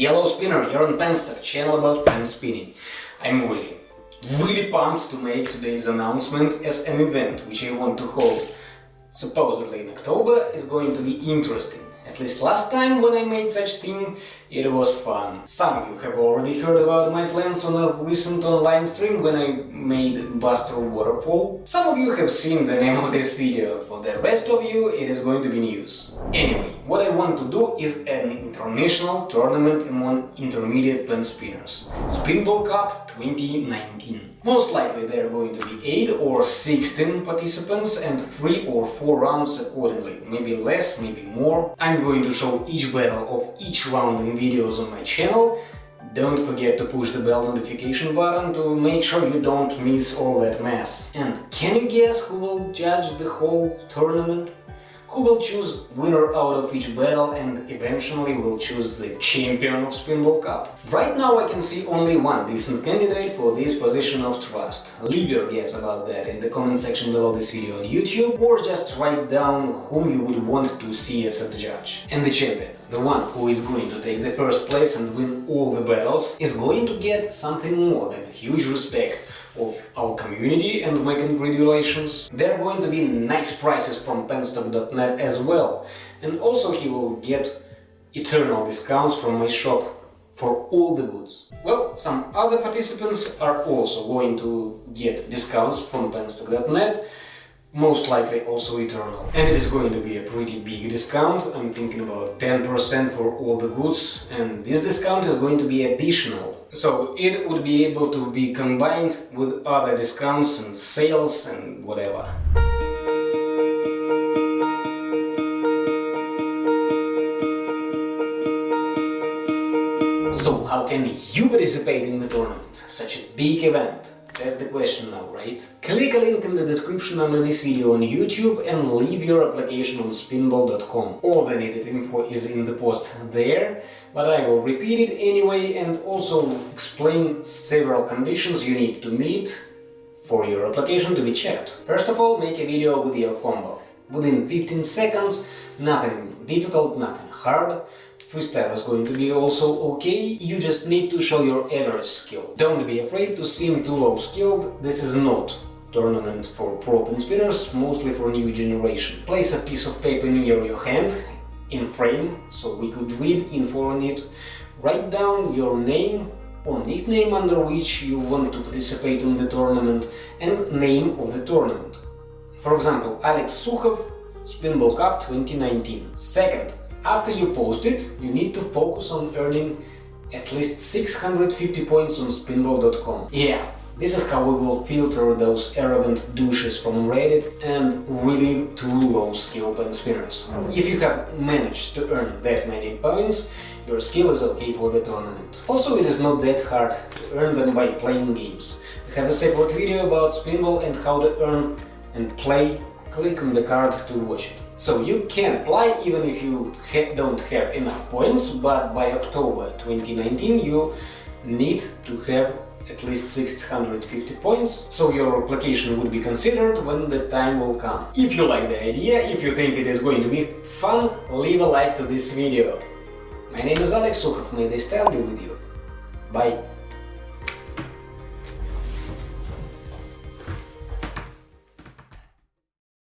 Yellow Spinner, you're on Penstock, channel about pen spinning. I'm really, really pumped to make today's announcement as an event which I want to hold. Supposedly in October is going to be interesting. At least last time when I made such thing, it was fun. Some of you have already heard about my plans on a recent online stream when I made Buster Waterfall. Some of you have seen the name of this video, for the rest of you it is going to be news. Anyway, what I want to do is an international tournament among intermediate pen spinners. Spinball Cup 2019. Most likely there are going to be 8 or 16 participants and 3 or 4 rounds accordingly, maybe less, maybe more. I'm going to show each battle of each round in videos on my channel. Don't forget to push the bell notification button to make sure you don't miss all that mess. And can you guess who will judge the whole tournament? Who will choose winner out of each battle and eventually will choose the champion of Spinball Cup. Right now I can see only one decent candidate for this position of trust. Leave your guess about that in the comment section below this video on YouTube or just write down whom you would want to see as a judge. And the champion, the one who is going to take the first place and win all the battles, is going to get something more than huge respect of our community and my congratulations. There are going to be nice prizes from penstock.net as well and also he will get eternal discounts from my shop for all the goods. Well, some other participants are also going to get discounts from penstock.net most likely also eternal. And it is going to be a pretty big discount, I'm thinking about 10% for all the goods, and this discount is going to be additional. So it would be able to be combined with other discounts and sales and whatever. So how can you participate in the tournament? Such a big event. That's the question now, right? Click a link in the description under this video on YouTube and leave your application on spinball.com. All the needed info is in the post there, but I will repeat it anyway and also explain several conditions you need to meet for your application to be checked. First of all, make a video with your combo. Within 15 seconds, nothing difficult, nothing hard, Freestyle is going to be also okay, you just need to show your average skill. Don't be afraid to seem too low skilled, this is not tournament for pro spinners, mostly for new generation. Place a piece of paper near your hand, in frame, so we could read info on it. Write down your name or nickname under which you want to participate in the tournament and name of the tournament. For example, Alex Sukhov, Spinball Cup 2019. Second, after you post it, you need to focus on earning at least 650 points on spinball.com. Yeah, this is how we will filter those arrogant douches from Reddit and really too low skill pen spinners. If you have managed to earn that many points, your skill is okay for the tournament. Also, it is not that hard to earn them by playing games. I have a separate video about Spinball and how to earn and play click on the card to watch it. So you can apply even if you ha don't have enough points, but by October 2019 you need to have at least 650 points, so your application would be considered when the time will come. If you like the idea, if you think it is going to be fun, leave a like to this video. My name is Alex Sukhov, may the style be with you. Bye!